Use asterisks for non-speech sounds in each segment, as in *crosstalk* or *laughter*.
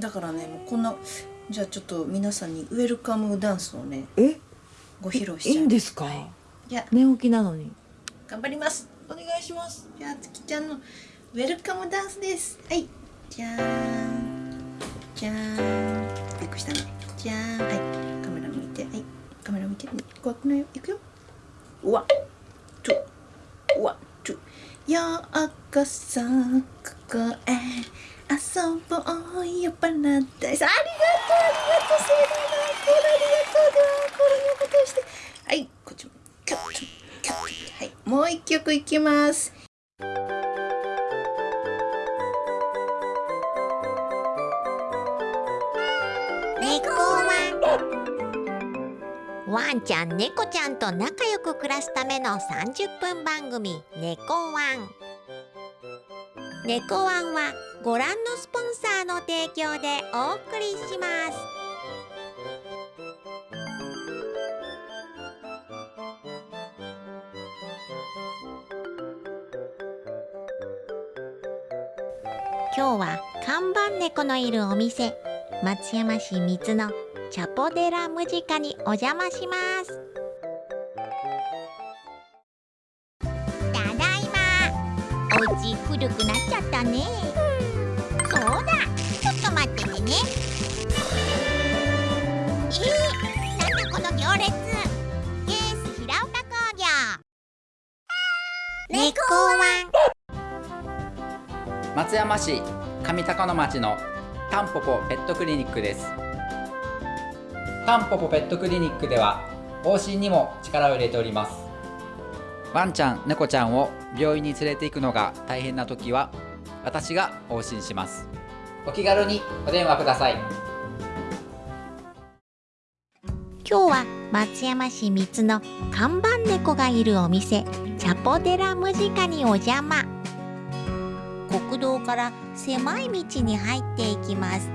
だからねもうこんなじゃあちょっと皆さんにウェルカムダンスをねえ？ご披露しちゃいいんですか、はい、じゃあ寝起きなのに。頑張ります。お願いします。じゃあつきちゃんのウェルカムダンスです。はい。じゃーん。じゃーん。びっくりしたね。じゃーん。はい。カメラ見て。はい。カメラ見て。怖くないよ。いくよワンツーワンツーようこそここへ遊ぼうよパラダイスありがとうありがとうセリナこれありがとう。ではこれのことして。はいこっちも。キュッキュッキュッはいもう一曲いきます猫ワンワンちゃん猫ちゃんと仲良く暮らすための30分番組「猫ワン」猫ワンはご覧のスポンサーの提供でお送りします。今日は看板猫のいるお店松山市三津のチャポデラムジカにお邪魔します。町のタンポポペットクリニックです。タンポポペットクリニックでは往診にも力を入れております。ワンちゃん猫ちゃんを病院に連れて行くのが大変な時は私が往診します。お気軽にお電話ください。今日は松山市三津の看板猫がいるお店チャポデラムジカにお邪魔。国道から狭い道に入っていきます。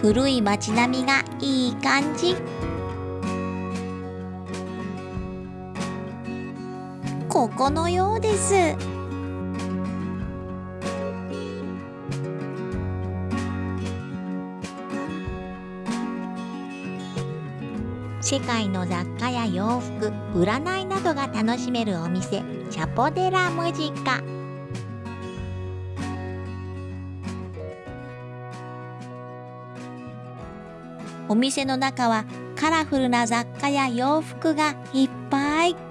古い街並みがいい感じ。ここのようです。世界の雑貨や洋服占いなどが楽しめるお店チャポデラムジカ。お店の中はカラフルな雑貨や洋服がいっぱい。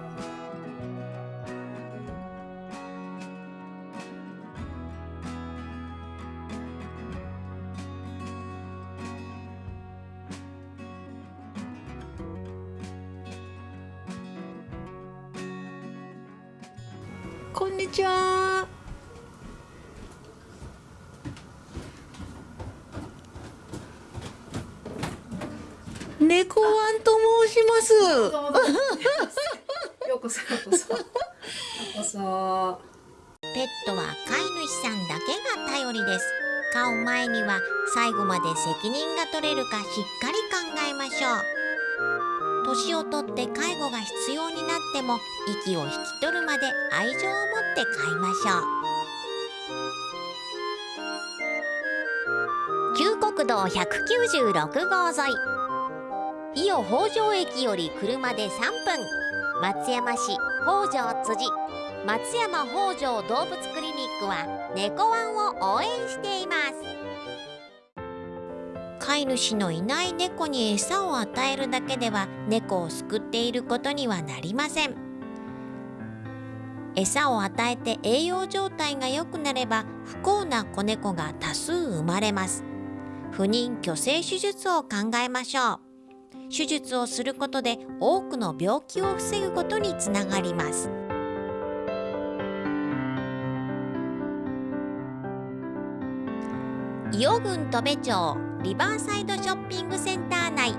責任が取れるかしっかり考えましょう。年をとって介護が必要になっても息を引き取るまで愛情を持って飼いましょう。旧国道196号沿い。伊予北条駅より車で3分。松山市北条辻。松山北条動物クリニックは猫ワンを応援しています。飼い主のいない猫に餌を与えるだけでは猫を救っていることにはなりません。餌を与えて栄養状態が良くなれば不幸な子猫が多数生まれます。不妊去勢手術を考えましょう。手術をすることで多くの病気を防ぐことにつながります。伊予郡戸部町リバーサイドショッピングセンター内。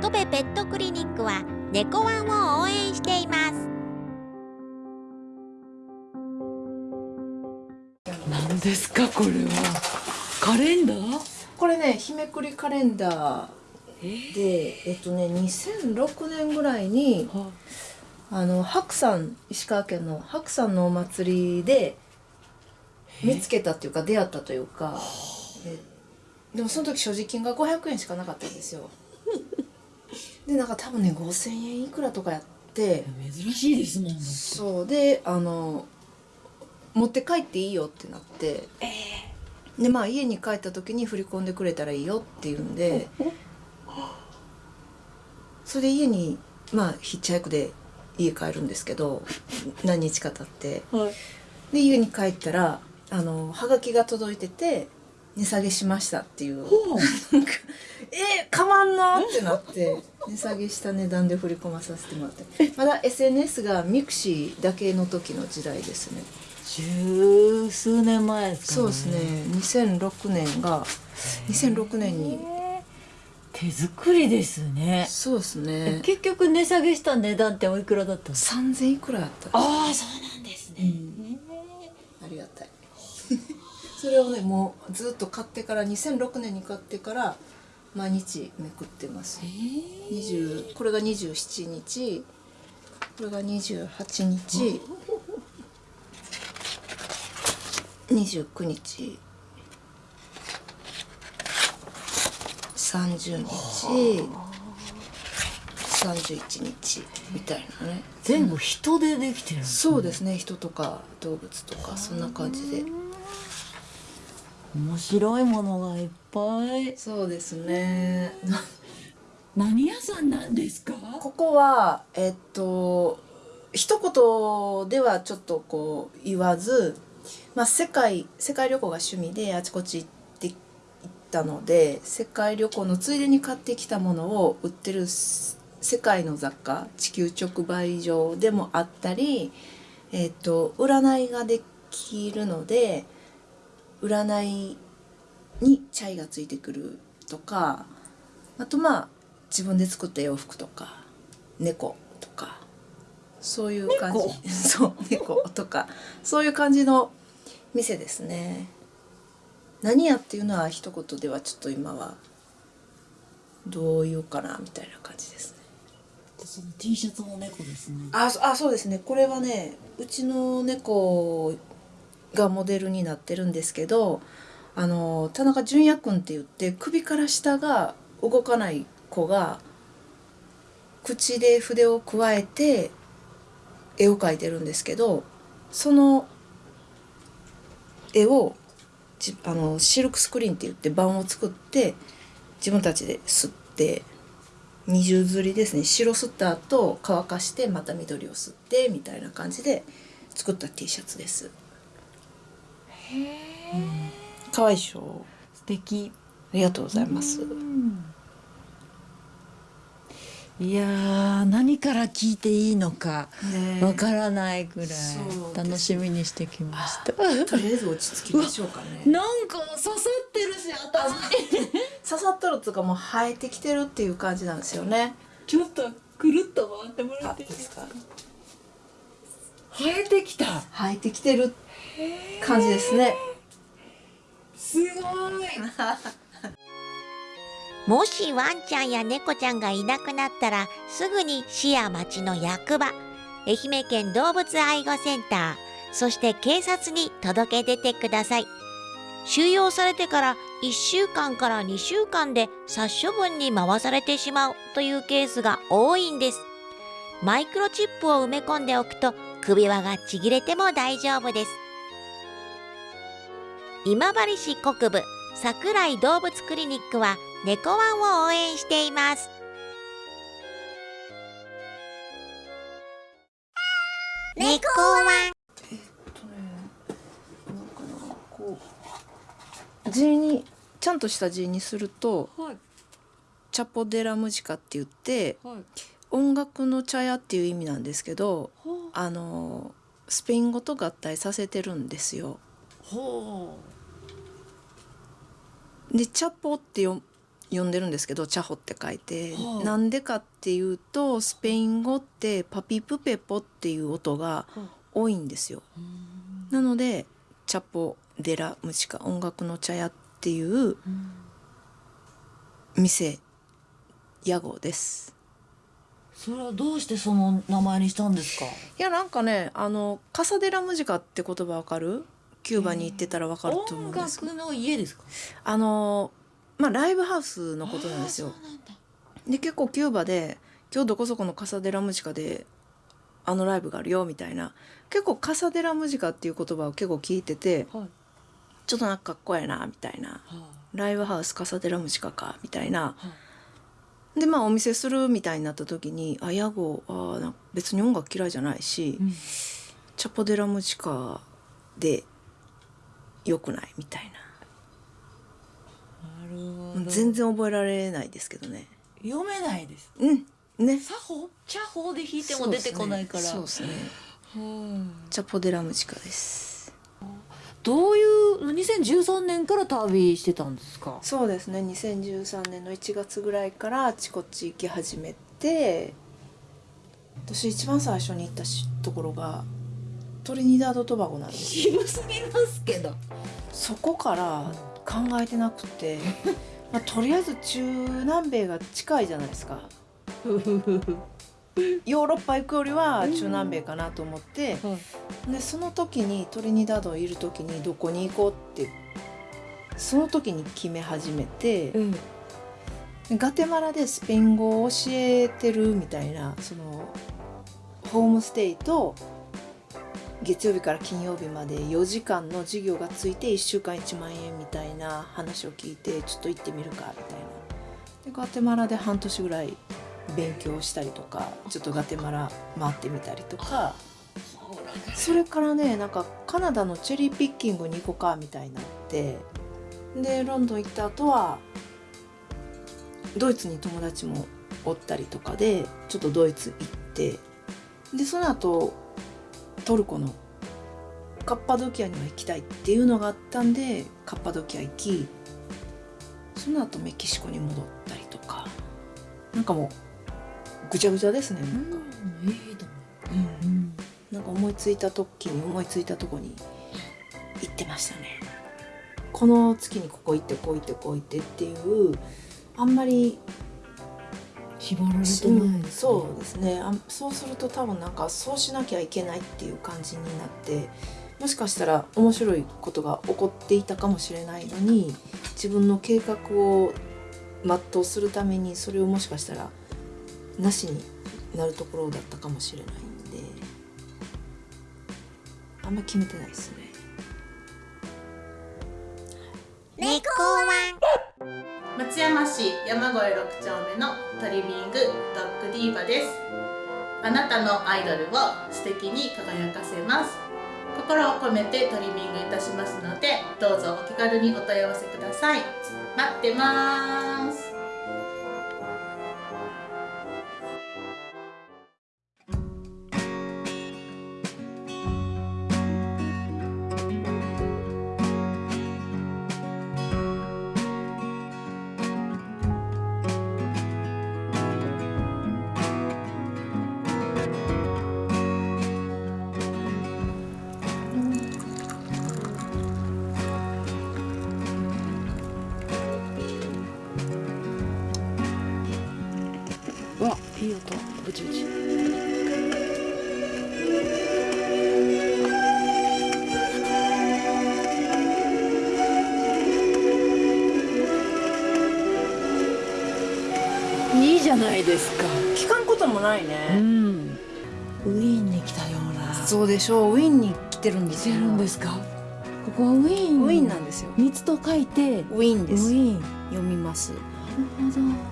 戸部ペットクリニックは猫ワンを応援しています。何ですかこれは。カレンダー？これね日めくりカレンダーでえっとね2006年ぐらいにはあの白山石川県の白山のお祭りで見つけたっていうか出会ったというかででもその時所持金が500円しかなかったんですよ。*laughs* でなんか多分ね5000円いくらとかやって。珍しいですもん。そう。であの持って帰っていいよってなって、でまあ家に帰った時に振り込んでくれたらいいよって言うんで。*laughs* それで家にまあヒッチハイクで家帰るんですけど何日か経って。はい。で家に帰ったらあのはがきが届いてて値下げしましたっていう。えー、かまんのってなって値下げした値段で振り込まさせてもらって。まだ SNS がミクシーだけの時の時代ですね。十数年前ですかそうですね。2006年が2006年に。手作りですね。そうですね。結局値下げした値段っておいくらだったんですか？3000いくらやった。ああそうなんですね、ありがたいそれをねもうずっと買ってから2006年に買ってから毎日めくってます。20これが27日。これが28日。29日。30日。31日。みたいなね。全部人でできてるんですそうですね。人とか動物とかそんな感じで面白いものがいっぱい。そうですね。*laughs* 何屋さんなんですか？ここはえっと一言ではちょっとこう言わず、まあ、世界世界旅行が趣味であちこち行って行ったので世界旅行のついでに買ってきたものを売ってるす世界の雑貨地球直売所でもあったり、えっと占いができるので占いにチャイがついてくるとかあとまあ自分で作った洋服とか猫とかそういう感じ。*laughs* そう猫とかそういう感じの店ですね。何やっていうのは一言ではちょっと今はどう言うかなみたいな感じですね。その T シャツも猫ですね。あそあそうですね。これはねうちの猫がモデルになってるんですけどあの田中純也君って言って首から下が動かない子が口で筆をくわえて絵を描いてるんですけどその絵をあのシルクスクリーンって言って版を作って自分たちで刷って二重刷りですね。白吸った後乾かしてまた緑を吸ってみたいな感じで作った T シャツです。へえかわいいでしょ素敵。ありがとうございます。いやー何から聞いていいのかねわからないくらい楽しみにしてきました。*laughs* とりあえず落ち着きましょうかね。*laughs* なんか刺さってるし頭に。刺さっとるっていうかもう生えてきてるっていう感じなんですよね。ちょっとくるっと回ってもらあっていいですか？生えてきた。生えてきてる感じですね。すごい。*laughs* もしワンちゃんや猫ちゃんがいなくなったらすぐに市や町の役場愛媛県動物愛護センターそして警察に届け出てください。収容されてから1週間から2週間で殺処分に回されてしまうというケースが多いんです。マイクロチップを埋め込んでおくと首輪がちぎれても大丈夫です今治市国部桜井動物クリニックは猫ワンを応援しています。猫ワン。えっとねなんかなこう字にちゃんとした字にするとはい。チャポデラムジカって言ってはい。音楽の茶屋っていう意味なんですけどあ。のスペイン語と合体させてるんですよ。ほでチャポってよ呼んでるんですけどチャホって書いて、はあなんでかっていうとスペイン語ってパピプペポっていう音がう。多いんですよ。なのでチャポデラムチカ音楽の茶屋っていう店屋号です。それはどうしてその名前にしたんですか？いやなんかねあのカサデラムジカって言葉わかる？キューバに行ってたらわかると思うん音ですけど。楽の家ですか？あのまあライブハウスのことなんですよ。で結構キューバで今日どこそこのカサデラムジカであのライブがあるよみたいな。結構カサデラムジカっていう言葉を結構聞いててはい。ちょっとなんかかっこええなみたいな。はライブハウスカサデラムジカかみたいな。あはでまあお店するみたいになった時にあ屋号あ別に音楽嫌いじゃないし、うん。チャポデラムジカでよくない？みたいな。るほど。な全然覚えられないですけどね。読めないです。うん。ね。作法？茶法で弾いても出てこないから。そうですね。はいチャポデラムジカです。どういう2013年から旅してたんですか？そうですね。2013年の1月ぐらいからあちこち行き始めて私一番最初に行ったしところがトリニダード・トバゴなんです渋すぎますけど。そこから考えてなくて、*laughs* まあ、とりあえず中南米が近いじゃないですか。ヨーロッパ行くよりは中南米かなと思って、でその時にトリニダードいる時にどこに行こうってその時に決め始めて、うん。ガテマラでスペイン語を教えてるみたいなそのホームステイと月曜日から金曜日まで4時間の授業がついて1週間1万円みたいな話を聞いてちょっと行ってみるかみたいな。でガテマラで半年ぐらい勉強したりとかちょっとガテマラ回ってみたりとか。それからねなんかカナダのチェリーピッキングに行こうかみたいになって。でロンドン行った後はドイツに友達もおったりとかでちょっとドイツ行って。でその後トルコのカッパドキアには行きたいっていうのがあったんでカッパドキア行きその後メキシコに戻ったりとか。なんかもうぐちゃぐちゃですねなんか、うんなんか思いついた時に思いついたとこに行ってましたね。この月にここ行ってこう行ってこう行ってっていうあんまり縛られてうんないですね。そうですね。あそうすると多分なんかそうしなきゃいけないっていう感じになってもしかしたら面白いことが起こっていたかもしれないのに自分の計画を全うするためにそれをもしかしたらなしになるところだったかもしれないんであんまり決めてないですね。猫ワン松山市山越6丁目のトリミングドッグディーバです。あなたのアイドルを素敵に輝かせます。心を込めてトリミングいたしますのでどうぞお気軽にお問い合わせください。待ってます。ないですか。聞かんこともないうん。ね、ウィーンに来たような。そうでしょう。ウィーンに来てるんですよ。来てるんですか。ここはウィーン。ウィーンなんですよ。蜜と書いてウィーンウです。ィーン。な読みます。るほど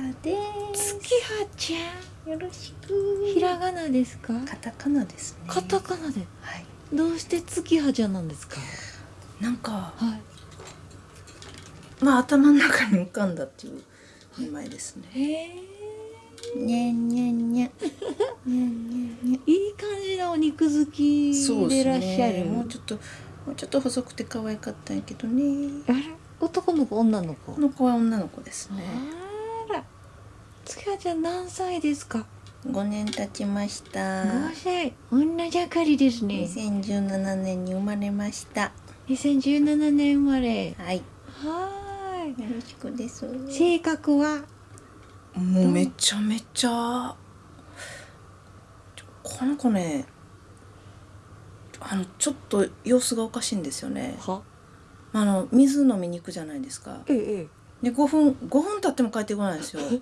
葉です。月葉ちゃん。よろしくひらがなですか？カタカナですね。カタカナで。はい。どうして月葉ちゃんなんですか？なんかはい。まあ頭の中に浮かんだっていう名前ですね。へえにゃんにゃんにゃんにゃんにゃんにゃんいい感じのお肉好きでいらっしゃね。る、もうちょっともうちょっと細くて可愛かったんやけどね。あれ？男の子女の子？この子は女の子ですね月葉ちゃん何歳ですか？5年経ちました。5歳。女盛りですね。2017年に生まれました。2017年生まれ。はい。はよろしくです。性格は？もうめちゃめちゃ。この子ねあのちょっと様子がおかしいんですよね。は？あの水飲みに行くじゃないですか。ええ。で5分5分経っても帰ってこないんですよ。で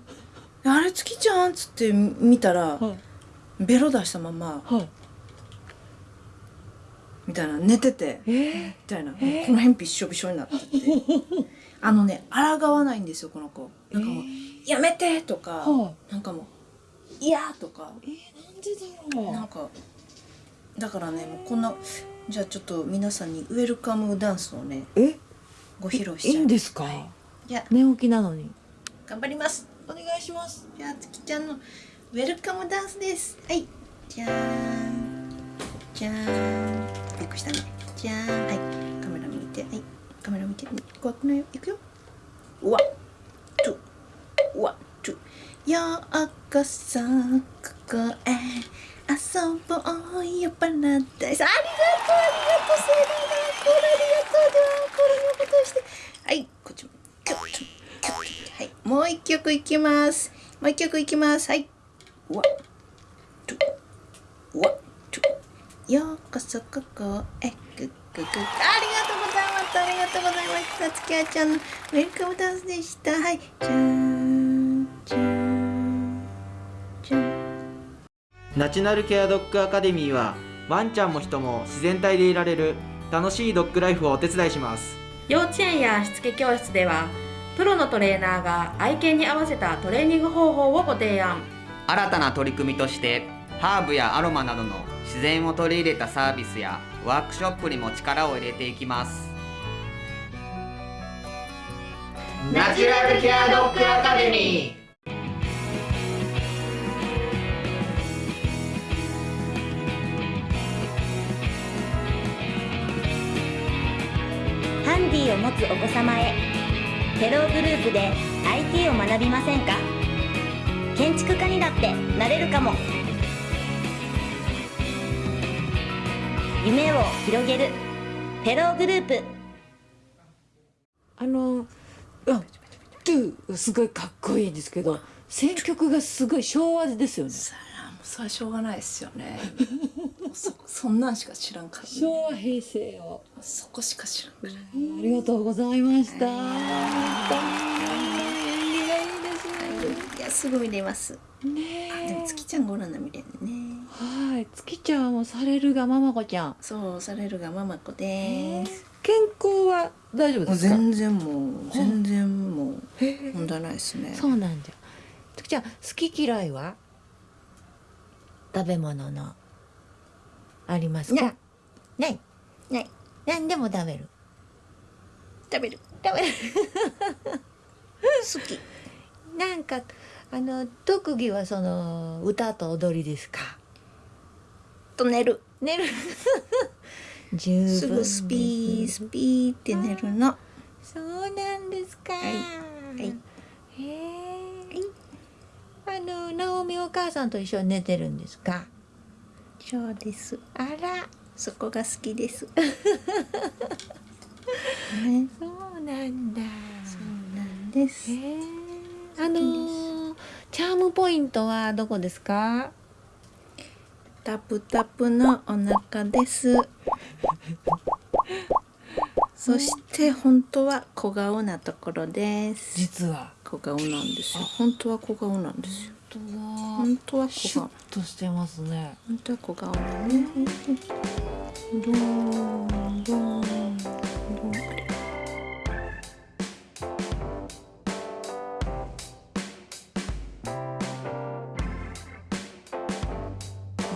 あれ月ちゃん？っつって見たらはい。ベロ出したままはい。みたいな寝ててえーみたいな、この辺びっしょびしょになってて。*laughs* あのね抗わないんですよこの子。なんかもう「やめて!」とか、はなんかもう「いや!」とか。えー、なんでだろう。なんかだからねもうこんなじゃあちょっと皆さんにウェルカムダンスをねえ？ご披露しいちゃういんですか、じゃあ寝起きなのに。頑張りますお願いします。じゃあつきちゃんのウェルカムダンスです。はい。じゃーん。じゃーん。びっくりしたねじゃーん。はい。カメラ見て。はい。カメラ見て。怖くないよ。いくよワンツーワンツーようこそここへ遊ぼうよパラダイス。ありがとうありがとうセリナこれありがとう。ではこれのことして。はい。こっちも。キュッもう一曲いきます。もう一曲いきます。はい。ワンツーワンツーようこそここへグッグッグ。ッありがとうございます。ありがとうございました月あちゃんのウェルカムダンスでした。はい。じゃーんじゃーんじゃーんナチュラルケアドッグアカデミーはワンちゃんも人も自然体でいられる楽しいドッグライフをお手伝いします。幼稚園やしつけ教室ではプロのトレーナーが愛犬に合わせたトレーニング方法をご提案。新たな取り組みとしてハーブやアロマなどの自然を取り入れたサービスやワークショップにも力を入れていきます。ナチュラルケアドッグアカデミー。ハンディを持つお子様へテローグループで IT を学びませんか？建築家にだってなれるかも。夢を広げるテローグループ。あのあトゥーすごいかっこいいんですけど選曲がすごい昭和ですよね。それはしょうがないですよね *laughs* そそんなんしか知らんから、ね、昭和平成を。そこしか知らんから、ありがとうございました。縁起がいいですね。いやすぐ見れますねあでも月ちゃんご覧な見れるねはい、月ちゃんもされるがママ子ちゃん。そうされるがママ子です、健康は大丈夫ですか。全然もう全然もう問題ないですねそうなんじゃ。月ちゃん、好き嫌いは。食べ物の。ありますか？ない。ない何でも食べる。食べる食べる。好きなんか、あの特技はその歌と踊りですか？と寝る寝る。*laughs* 十分すぐスピースピーって寝るのそうなんですか。はいはいへえ。あの直美お母さんと一緒に寝てるんですか？そうです。あら、そこが好きです。*laughs* ね。そうなんだ。そうなんです。あのーチャームポイントはどこですか？タプタプのお腹です。*laughs* そして本当は小顔なところです。実は。小顔なんですよ。本当は小顔なんですよ。本当だ。本当はシュッ小顔としてますね。本当は小顔だねどんどんどんあれ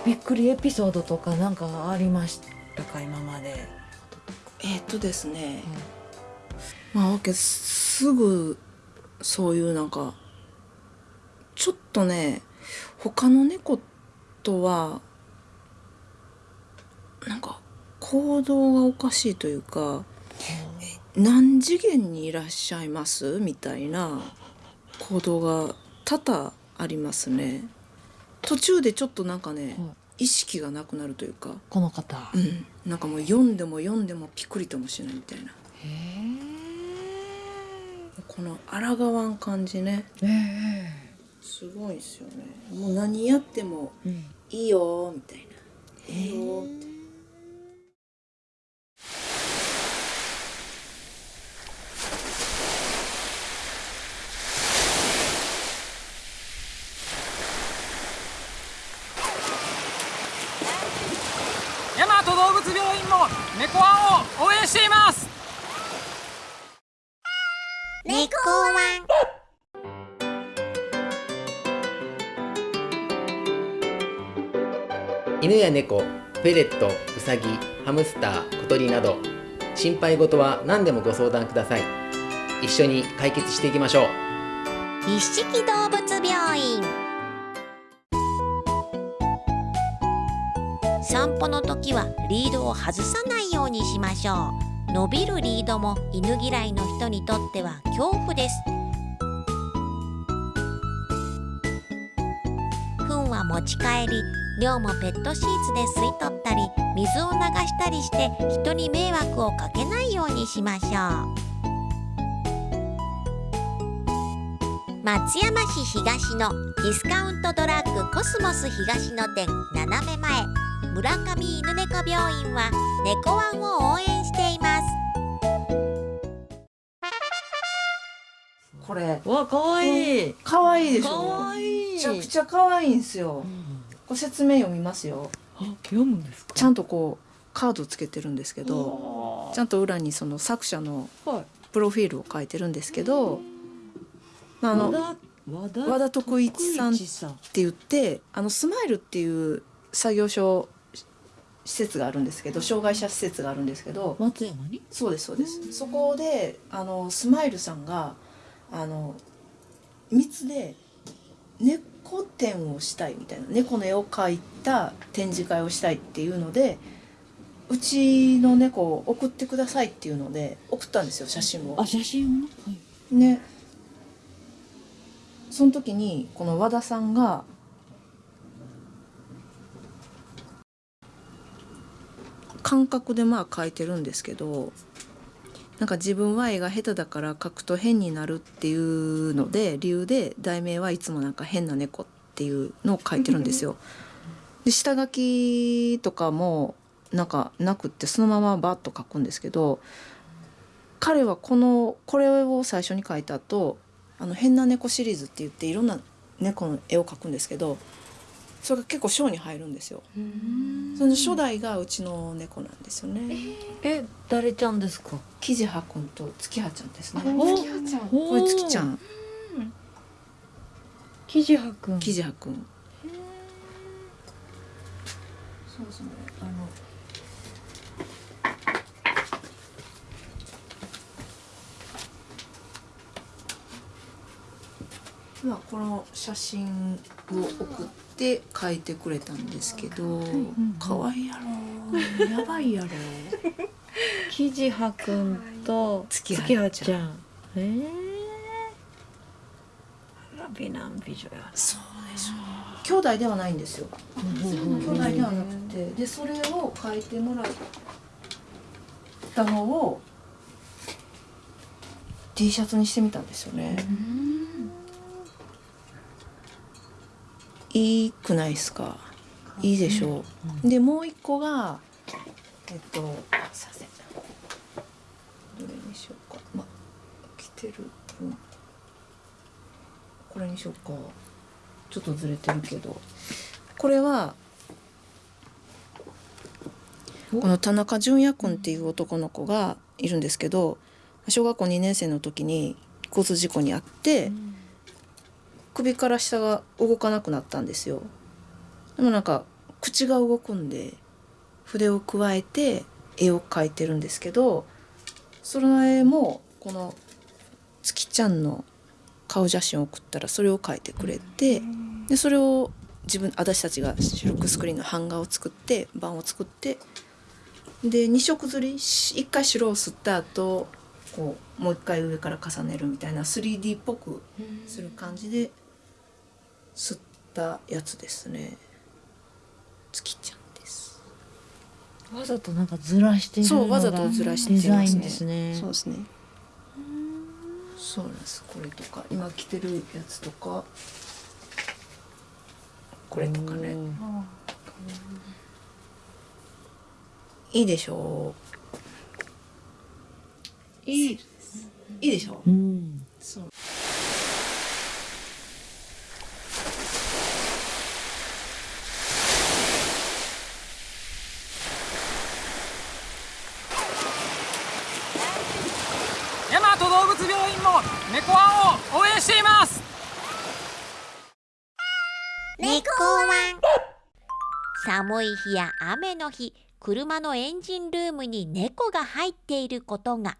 びっくりエピソードとかなんかありましたか？今まで。えーっとですねまあわけすすぐそういうなんかちょっとね他の猫とはなんか行動がおかしいというか「何次元にいらっしゃいます?」みたいな行動が多々ありますね。途中でちょっとなんかね、意識がなくなるというか、この方。うん、なんかもう読んでも読んでもピクリともしないみたいな。この抗わん感じねすごいですよね。もう何やってもいいよみたいな、いいよって猫フェレットウサギハムスター小鳥など心配事は何でもご相談ください。一緒に解決していきましょう。一色動物病院。散歩の時はリードを外さないようにしましょう。伸びるリードも犬嫌いの人にとっては恐怖です。糞は持ち帰り量もペットシーツで吸い取ったり水を流したりして人に迷惑をかけないようにしましょう。松山市東のディスカウントドラッグコスモス東の店斜め前。村上犬猫病院は猫ワンを応援しています。これ。わ可愛い可愛いでしょ。可愛いめちゃくちゃ可愛いんですよ、これ説明読みますよ。読むんですか？ちゃんとこうカードつけてるんですけどちゃんと裏にその作者のはい。プロフィールを書いてるんですけど、まあ、あの和田和田徳一さんって言ってあのスマイルっていう作業所施設があるんですけど障害者施設があるんですけど松山に？そうですそうです。そこであのスマイルさんがあの密で猫展をしたいみたいな猫の絵を描いた展示会をしたいっていうのでうちの猫を送ってくださいっていうので送ったんですよ写真を。あ。写真を？はい。ね。その時にこの和田さんが感覚でまあ描いてるんですけどなんか自分は絵が下手だから描くと変になるっていうので理由で題名はいつもなんか変な猫っていうのを描いてるんですよ。で下書きとかもなんかなくってそのままバッと描くんですけど彼はこのこれを最初に描いた後あの変な猫シリーズって言っていろんな猫の絵を描くんですけどそれが結構賞に入るんですよ。その初代がうちの猫なんですよね。え誰ちゃんですか？キジハくんと月葉ちゃんですね。お月葉ちゃん。これ月ちゃん。キジハくんキジハくん。そうそうあの。まあこの写真を送って書いてくれたんですけど、可愛いやろ。やばいやろ。キジハくんと月葉ちゃん。えー、あら美男美女やそうでしょ。兄弟ではないんですよ。兄弟ではなくて。でそれを書いてもらったのを T シャツにしてみたんですよねいいくないですか？いいでしょう、でもう一個がえっとすいません。どれにしようか。ま着てる。分これにしようか。ちょっとずれてるけど。これはこの田中純也君っていう男の子がいるんですけど小学校2年生の時に交通事故に遭って、首から下が動かなくなったんですよ。でもなんか口が動くんで筆を加えて絵を描いてるんですけどその絵もこの月ちゃんの顔写真を送ったらそれを描いてくれてでそれを自分私たちがシルクスクリーンの版画を作って版を作ってで2色刷り1回白を吸った後こうもう一回上から重ねるみたいな 3D っぽくする感じで吸ったやつですね。月ちゃんです。わざとなんかずらしてるそうわざとずらしてデザインますねですね。そうですね。そうなんです。これとか今着てるやつとか。これとかね。いいでしょう。いい。いいでしょう、うん。そう大和動物病院も猫ワンを応援しています猫ワン寒い日や雨の日車のエンジンルームに猫が入っていることが。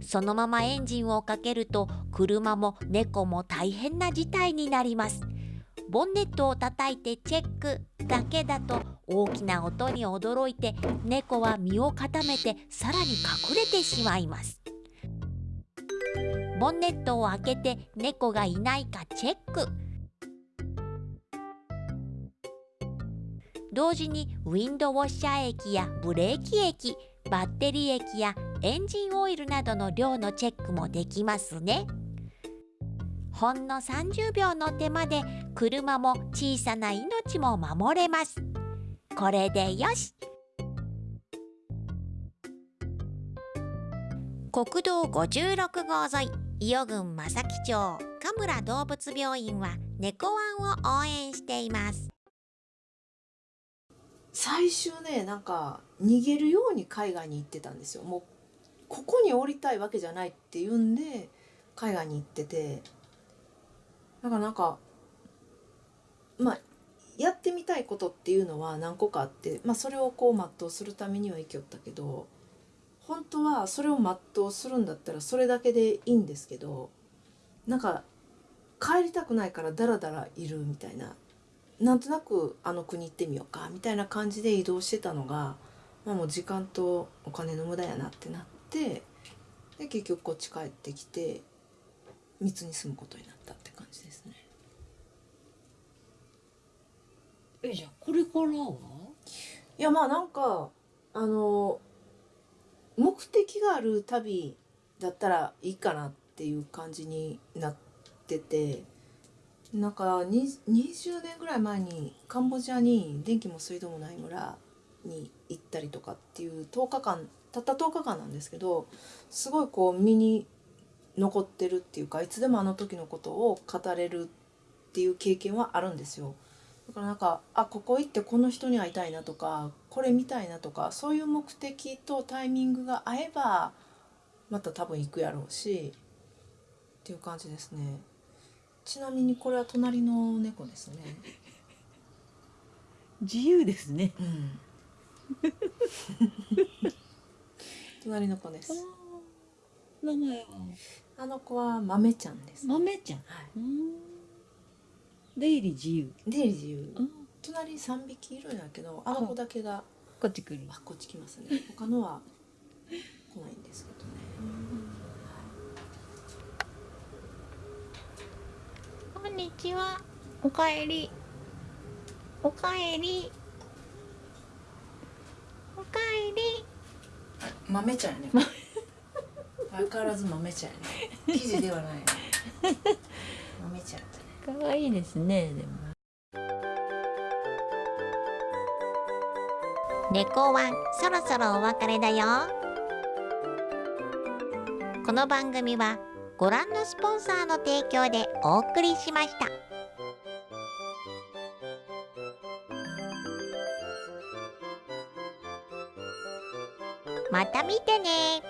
そのままエンジンをかけると車も猫も大変な事態になります。ボンネットを叩いてチェックだけだと大きな音に驚いて猫は身を固めてさらに隠れてしまいます。ボンネットを開けて猫がいないかチェック。同時にウィンドウォッシャー液やブレーキ液バッテリー液やエンジンオイルなどの量のチェックもできますね。ほんの30秒の手間で車も小さな命も守れます。これでよし。国道56号沿い伊予郡正木町神村動物病院は猫ワンを応援しています。最終ねなんか逃げるように海外に行ってたんですよ。もうここに降りたいわけじゃないっていうんで海外に行ってて。だからなんかまあやってみたいことっていうのは何個かあって、まあ、それをこう全うするためには生きよったけど本当はそれを全うするんだったらそれだけでいいんですけどなんか帰りたくないからダラダラいるみたいななんとなくあの国行ってみようかみたいな感じで移動してたのが、まあ、もう時間とお金の無駄やなってなってで結局こっち帰ってきて密に住むことになったって感じですね。えじゃあこれからはいやまあなんかあの目的がある旅だったらいいかなっていう感じになっててなんか20年ぐらい前にカンボジアに電気も水道もない村に行ったりとかっていう10日間たった10日間なんですけどすごいこう身に残ってるっていうかいつでもあの時のことを語れるっていう経験はあるんですよ。だからなんかあここ行ってこの人に会いたいなとかこれ見たいなとかそういう目的とタイミングが合えばまた多分行くやろうしっていう感じですねちなみにこれは隣の猫ですね。*laughs* 自由ですね。うん。隣の子です。名前は？あの子は豆ちゃんです。豆ちゃん、はい。うん。出入り自由。出入り自由。うん。隣3匹いるんやけどあの子だけがこっち来る。あこっち来ますね。他のは来ないんですけどね *laughs* こんにちは。おかえり。おかえり。おかえり。豆ちゃんやね *laughs* 相変わらず豆ちゃんやね生地ではないね豆ちゃんやったね可愛いですねでも猫ワン、そろそろお別れだよ。この番組はご覧のスポンサーの提供でお送りしました。また見てね